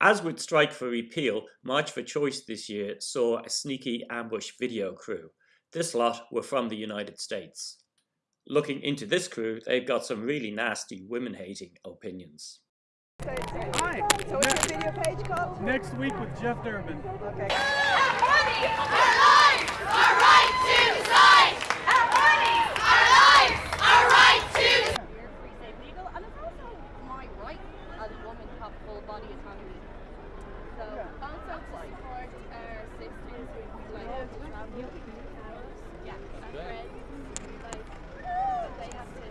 As with Strike for Repeal, March for Choice this year saw a sneaky ambush video crew. This lot were from the United States. Looking into this crew, they've got some really nasty women-hating opinions. Hi. So what's your video page called? Next week with Jeff Durbin. Okay. Our money, our lives, our right to decide. Our money, our lives, our right to We're free, safe, legal, and it's also my right as have full body autonomy. So also to support our sisters who like have to travel. Yeah, our friends, like they have to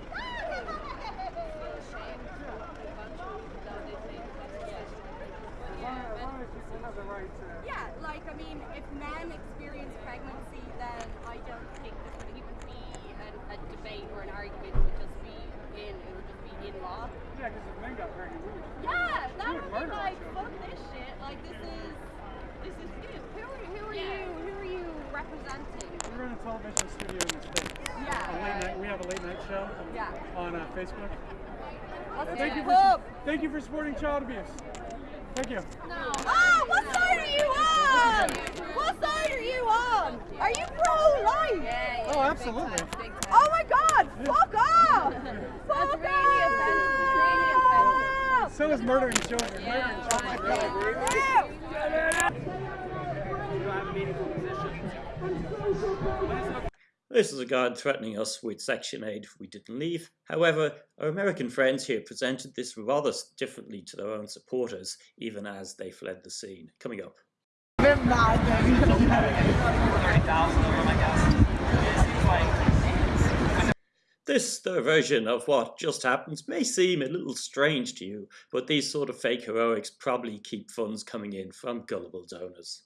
feel ashamed of what they've gone through, even though they think that yeah. Yeah, and- yeah, like I mean, if men experience pregnancy, then I don't think this would even be an, a debate or an argument. It would just be in, it would just be in law. Yeah, because if men got pregnant, we would. Yeah, that would would be murder like each fuck this shit. Like this is, this is good. Who are who are Yeah. you? Who are you representing? We run a television studio in the States. A Yeah. late night, we have a late night show Yeah. on uh, Facebook. What's Thank you, for, thank you for supporting child abuse. Thank you. Oh, what side are you on? What side are you on? Are you pro-life? Yeah, Oh, absolutely. Oh my God! Fuck off! Fuck That's really offensive. So is murdering children. Murdering children. Really. This is a guard threatening us with Section 8 if we didn't leave. However, our American friends here presented this rather differently to their own supporters, even as they fled the scene. Coming up. This, their version of what just happened, may seem a little strange to you, but these sort of fake heroics probably keep funds coming in from gullible donors.